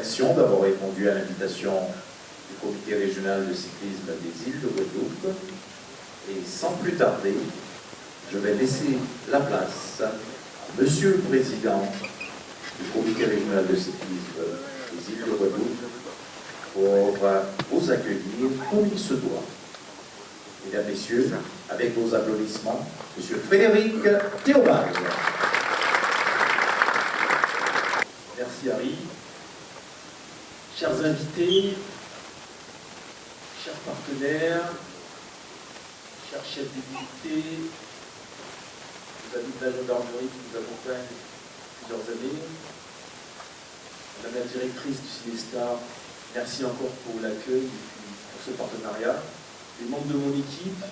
d'avoir répondu à l'invitation du comité régional de cyclisme des îles de Guadeloupe. Et sans plus tarder, je vais laisser la place à Monsieur le Président du comité régional de cyclisme des îles de Guadeloupe pour vous accueillir comme il se doit. Mesdames, Messieurs, avec vos applaudissements, Monsieur Frédéric Théobald. Merci Harry. Chers invités, chers partenaires, chers chefs d'unité, nos amis de la gendarmerie qui nous accompagnent plusieurs années, Madame la directrice du Cinestar, merci encore pour l'accueil et pour ce partenariat. Les membres de mon équipe,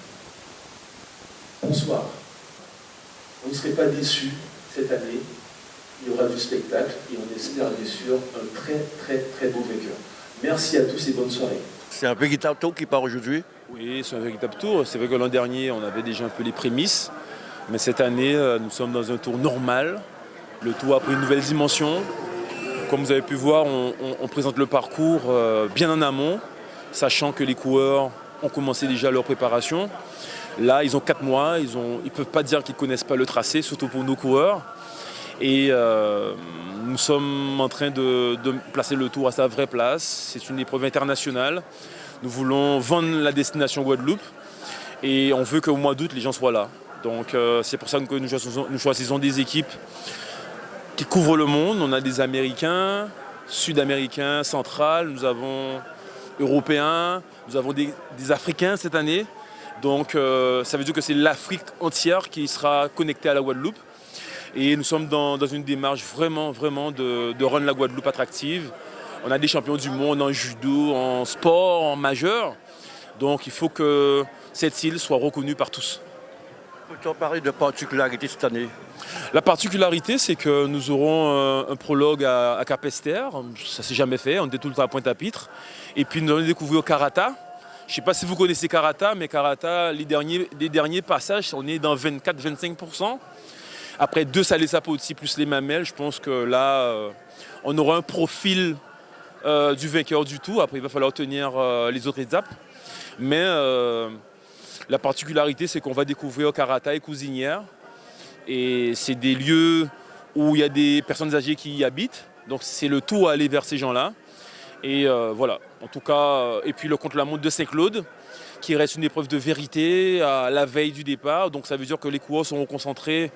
bonsoir. Vous ne serez pas déçus cette année, il y aura du spectacle et on espère bien sûr un très très très beau vainqueur. Merci à tous et bonne soirée. C'est un véritable tour qui part aujourd'hui? Oui, c'est un véritable tour. C'est vrai que l'an dernier, on avait déjà un peu les prémices. Mais cette année, euh, nous sommes dans un tour normal. Le tour a pris une nouvelle dimension. Comme vous avez pu voir, on, présente le parcours euh, bien en amont, sachant que les coureurs ont commencé déjà leur préparation. Là, ils ont 4 mois, ils ne ils peuvent pas dire qu'ils ne connaissent pas le tracé, surtout pour nos coureurs. Et euh, nous sommes en train de, placer le tour à sa vraie place. C'est une épreuve internationale. Nous voulons vendre la destination Guadeloupe et on veut qu'au mois d'août, les gens soient là. Donc euh, c'est pour ça que nous choisissons, des équipes qui couvrent le monde. On a des Américains, Sud-Américains, Centrales, nous avons Européens, nous avons des, Africains cette année. Donc euh, ça veut dire que c'est l'Afrique entière qui sera connectée à la Guadeloupe. Et nous sommes dans, une démarche vraiment, vraiment de, rendre la Guadeloupe attractive. On a des champions du monde en judo, en sport, en majeur. Donc il faut que cette île soit reconnue par tous. Peut-on parler de particularité cette année? La particularité, c'est que nous aurons euh, un, prologue à, Capester. Ça ne s'est jamais fait, on était tout le temps à Pointe-à-Pitre. Et puis nous allons découvrir Karata. Je ne sais pas si vous connaissez Karata, mais Karata, les derniers, les derniers passages, on est dans 24-25%. Après deux salés aussi plus les mamelles, je pense que là, euh, on aura un profil euh, du vainqueur du tout. Après, il va falloir tenir euh, les autres étapes. Mais la particularité, c'est qu'on va découvrir Karata et Cousinière. Et c'est des lieux où il y a des personnes âgées qui y habitent. Donc c'est le tout à aller vers ces gens-là. Et voilà, en tout cas, et puis le contre-la-montre de Saint-Claude, qui reste une épreuve de vérité à la veille du départ. Donc ça veut dire que les coureurs seront concentrés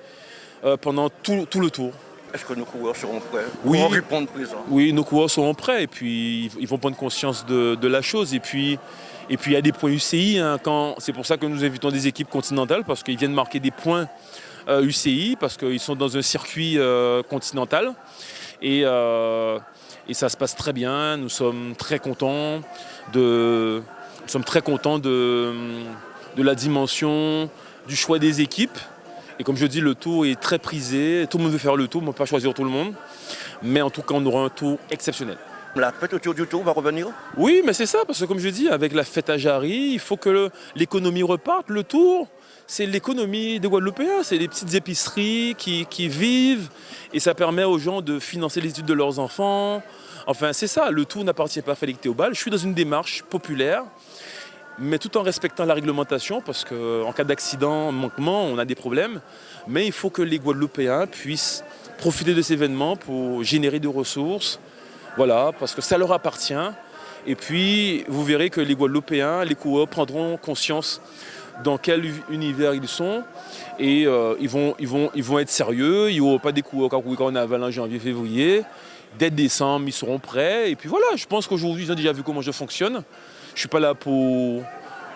pendant tout, le tour. Est-ce que nos coureurs seront prêts oui, pour répondre présent Oui, nos coureurs seront prêts et puis ils vont prendre conscience de, la chose. Et puis, et puis il y a des points UCI. Hein, c'est pour ça que nous invitons des équipes continentales parce qu'ils viennent marquer des points UCI euh, parce qu'ils sont dans un circuit euh, continental. Et, et, ça se passe très bien. Nous sommes très contents de, nous sommes très contents de, de la dimension du choix des équipes. Et comme je dis, le tour est très prisé. Tout le monde veut faire le tour, on ne peut pas choisir tout le monde. Mais en tout cas, on aura un tour exceptionnel. La fête autour du tour va revenir? Oui, mais c'est ça, parce que comme je dis, avec la fête à Jarry, il faut que l'économie reparte. Le tour, c'est l'économie des Guadeloupéens, c'est les petites épiceries qui, qui, vivent et ça permet aux gens de financer les études de leurs enfants. Enfin, c'est ça, le tour n'appartient pas à Félix Théobald. Je suis dans une démarche populaire mais tout en respectant la réglementation, parce qu'en cas d'accident, manquement, on a des problèmes. Mais il faut que les Guadeloupéens puissent profiter de ces événements pour générer des ressources, voilà, parce que ça leur appartient. Et puis, vous verrez que les Guadeloupéens, les coureurs prendront conscience dans quel univers ils sont et euh, ils, vont, ils, vont, ils vont être sérieux. Il n'y aura pas des coureurs quand on a en janvier, février. Dès décembre, ils seront prêts. Et puis voilà, je pense qu'aujourd'hui, ils ont déjà vu comment je fonctionne. Je ne suis pas là pour,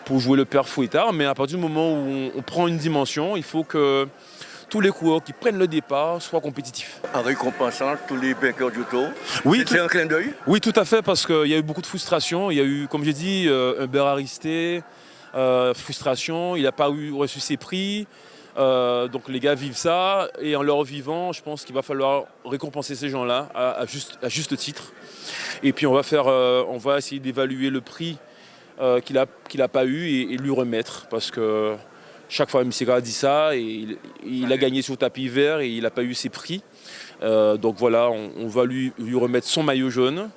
pour jouer le père fouettard, mais à partir du moment où on, prend une dimension, il faut que tous les coureurs qui prennent le départ soient compétitifs. En récompensant tous les vainqueurs du tour Oui, c'est un clin d'œil? Oui, tout à fait, parce qu'il y a eu beaucoup de frustration. Il y a eu, comme j'ai dit, euh, un beurre aristé, euh, frustration, il n'a pas eu, reçu ses prix. Euh, donc les gars vivent ça et en leur vivant, je pense qu'il va falloir récompenser ces gens-là à, juste, titre. Et puis on va, faire, on va essayer d'évaluer le prix euh, qu'il n'a pas eu et, lui remettre. Parce que chaque fois, M. a dit ça et il, a gagné sur tapis vert et il n'a pas eu ses prix. Euh, donc voilà, on, va lui, remettre son maillot jaune.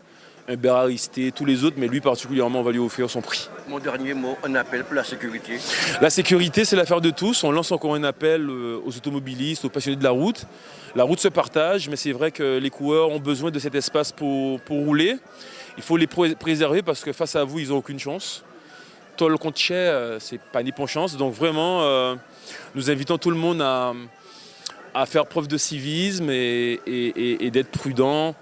Un Beraristé, tous les autres, mais lui particulièrement, on va lui offrir son prix. Mon dernier mot, un appel pour la sécurité. La sécurité, c'est l'affaire de tous. On lance encore un appel euh, aux automobilistes, aux passionnés de la route. La route se partage, mais c'est vrai que les coureurs ont besoin de cet espace pour, pour rouler. Il faut les préserver parce que face à vous, ils n'ont aucune chance. Tol contre Chet, c'est pas ni pour chance. Donc vraiment, euh, nous invitons tout le monde à, à faire preuve de civisme et, et- et d'être prudent.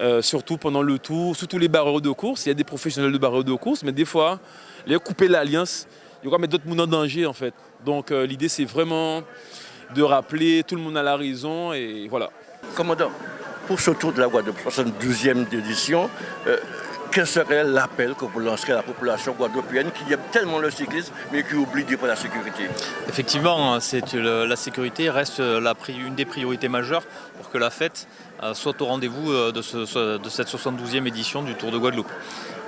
Euh, surtout pendant le tour, surtout les barreaux de course. Il y a des professionnels de barreaux de course, mais des fois, les couper l'alliance, il aura mettre d'autres monde en danger en fait. Donc euh, l'idée c'est vraiment de rappeler tout le monde a la raison et voilà. Commandant, pour ce tour de la Guadeloupe, 72e édition, euh, quel serait l'appel que vous lancerez à la population guadeloupéenne qui aime tellement le cyclisme mais qui oublie de pour la sécurité? Effectivement, hein, la sécurité reste une des priorités majeures pour que la fête euh, soit au rendez-vous euh, de, de cette 72e édition du Tour de Guadeloupe.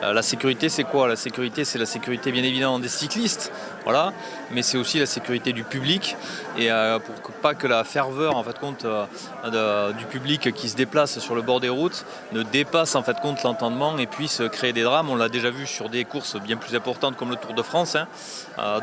Euh, La sécurité, c'est quoi? La sécurité, c'est la sécurité bien évidemment des cyclistes, voilà, mais c'est aussi la sécurité du public et euh, pour que, pas que la ferveur en fait compte euh, du public qui se déplace sur le bord des routes ne dépasse en fait compte l'entendement et puisse créer des drames. On l'a déjà vu sur des courses bien plus importantes comme le Tour de France. hein.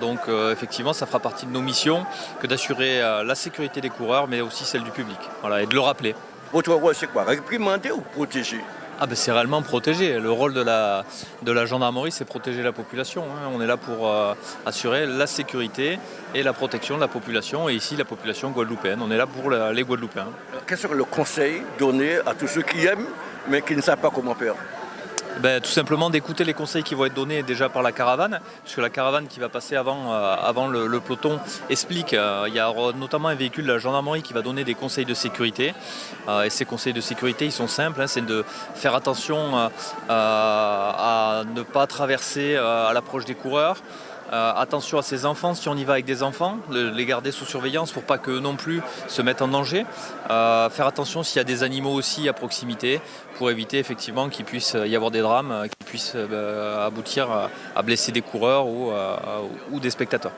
Donc effectivement, ça fera partie de nos missions que d'assurer la sécurité des coureurs, mais aussi celle du public, voilà, et de le rappeler. Votre rôle, c'est quoi? Réprimander ou protéger? Ah ben c'est réellement protéger. Le rôle de la, de la gendarmerie, c'est protéger la population. hein. On est là pour euh, assurer la sécurité et la protection de la population, et ici la population guadeloupéenne. On est là pour les Guadeloupéens. Quel serait le conseil donné à tous ceux qui aiment mais qui ne savent pas comment faire? Ben, tout simplement d'écouter les conseils qui vont être donnés déjà par la caravane, puisque la caravane qui va passer avant, euh, avant le, peloton explique, euh, il y a notamment un véhicule de la gendarmerie qui va donner des conseils de sécurité. Euh, et ces conseils de sécurité, ils sont simples, hein, c'est de faire attention à ne pas traverser à l'approche des coureurs. Euh, attention à ses enfants, si on y va avec des enfants, le- les garder sous surveillance pour pas que non plus se mettent en danger. Euh, faire attention s'il y a des animaux aussi à proximité pour éviter effectivement qu'il puisse y avoir des drames euh, qui puissent euh, aboutir à, à blesser des coureurs ou, euh, ou des spectateurs.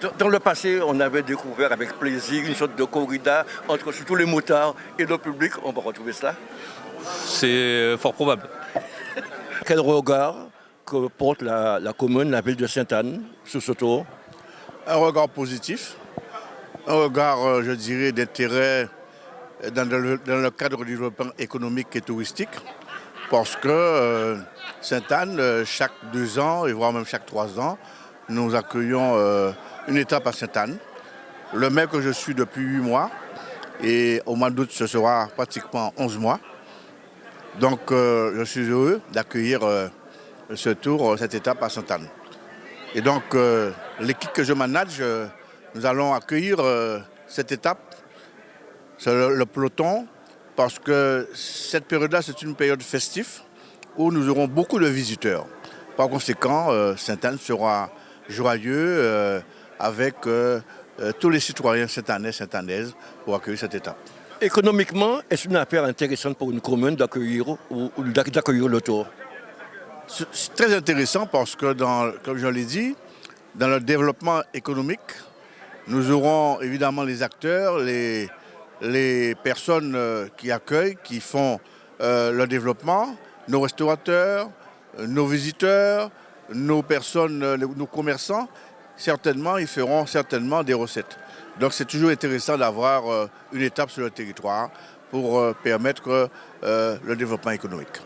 Dans- Dans le passé, on avait découvert avec plaisir une sorte de corrida entre surtout les motards et le public. On va retrouver cela. C'est fort probable. Quel regard que porte la, commune, la ville de Sainte-Anne sur ce tour Un regard positif, un regard, euh, je dirais, d'intérêt dans le, cadre du développement économique et touristique, parce que euh, Sainte-Anne, euh, chaque deux ans, et voire même chaque trois ans, nous accueillons une étape à Sainte-Anne. Le maire que je suis depuis huit mois, et au mois d'août, ce sera pratiquement 11 mois. Donc, je suis heureux d'accueillir ce tour, euh, cette étape à Sainte-Anne. Et donc, euh, l'équipe que je manage, euh, nous allons accueillir cette étape, le, le peloton, parce que cette période-là, c'est une période festive où nous aurons beaucoup de visiteurs. Par conséquent, Sainte-Anne sera joyeux avec tous les citoyens saint-annais, saint-annaises pour accueillir cette étape. Économiquement, est-ce une affaire intéressante pour une commune d'accueillir le tour? C'est très intéressant parce que, comme je l'ai dit, dans le développement économique, nous aurons évidemment les acteurs, les, personnes euh, qui accueillent, qui font euh, le développement, nos restaurateurs, nos visiteurs, nos personnes, euh, nos commerçants, certainement, ils feront certainement des recettes. Donc c'est toujours intéressant d'avoir une étape sur le territoire pour permettre le développement économique.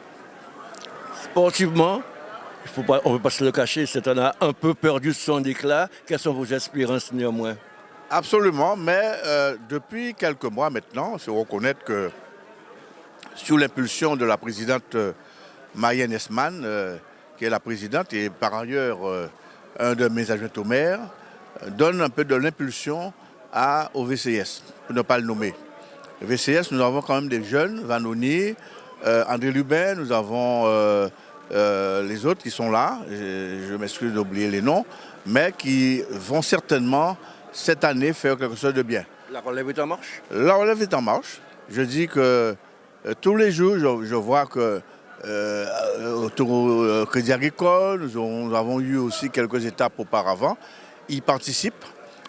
Sportivement, on ne peut pas se le cacher, cette année a un peu perdu son éclat. Quelles sont vos espérances néanmoins? Absolument, mais euh, depuis quelques mois maintenant, il faut reconnaître que sous l'impulsion de la présidente euh, Marianne Esman, euh, qui est la présidente et par ailleurs un de mes adjoints au maire, donne un peu de l'impulsion au VCS, pour ne pas le nommer. VCS, nous avons quand même des jeunes, Vanoni, André Lubin, nous avons euh, euh, les autres qui sont là, je, je m'excuse d'oublier les noms, mais qui vont certainement cette année faire quelque chose de bien. La relève est en marche? La relève est en marche. Je dis que euh, tous les jours, je, je vois que euh, autour au Crédit Agricole, nous, avons- nous avons eu aussi quelques étapes auparavant. Ils participent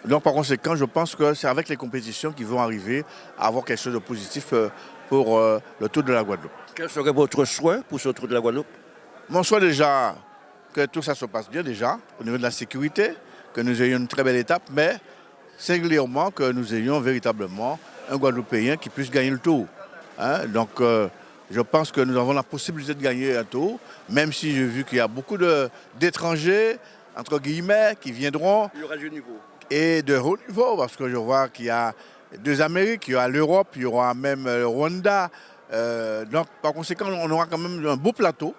Donc par conséquent, je pense que c'est avec les compétitions qu'ils vont arriver à avoir quelque chose de positif euh, pour euh, le Tour de la Guadeloupe. Quel serait votre souhait pour ce Tour de la Guadeloupe? Mon souhait déjà que tout ça se passe bien déjà au niveau de la sécurité, que nous ayons une très belle étape, mais singulièrement que nous ayons véritablement un Guadeloupéen qui puisse gagner le Tour. Hein. Donc euh, je pense que nous avons la possibilité de gagner un Tour, même si j'ai vu qu'il y a beaucoup d'étrangers, entre guillemets, qui viendront. Il y aura du niveau et de haut niveau, parce que je vois qu'il y a deux Amériques, il y aura l'Europe, il y aura même le Rwanda. Euh, donc, par conséquent, on aura quand même un beau plateau.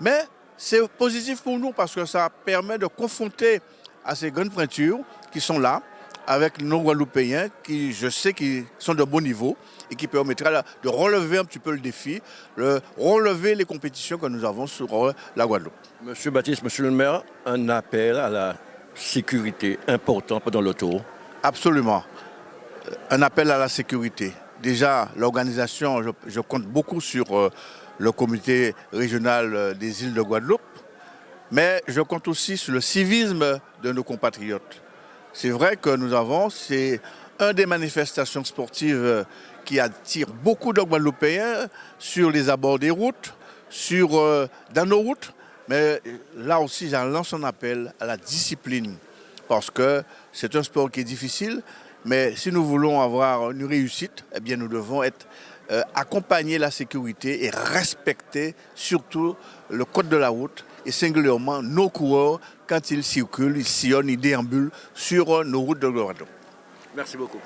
Mais c'est positif pour nous parce que ça permet de confronter à ces grandes pointures qui sont là, avec nos Guadeloupéens qui, je sais, qui sont de bon niveau et qui permettra de relever un petit peu le défi, de relever les compétitions que nous avons sur euh, la Guadeloupe. Monsieur Baptiste, monsieur le maire, un appel à la sécurité important pendant le tour Absolument. Un appel à la sécurité. Déjà, l'organisation, je, compte beaucoup sur euh, le comité régional euh, des îles de Guadeloupe, mais je compte aussi sur le civisme de nos compatriotes. C'est vrai que nous avons, c'est un des manifestations sportives euh, qui attire beaucoup de Guadeloupéens sur les abords des routes, sur, dans nos routes, mais là aussi, j'en lance un appel à la discipline, parce que c'est un sport qui est difficile, mais si nous voulons avoir une réussite, eh bien, nous devons euh, accompagner la sécurité et respecter surtout le code de la route et singulièrement nos coureurs quand ils circulent, ils sillonnent, ils déambulent sur nos routes de Guadeloupe. Merci beaucoup.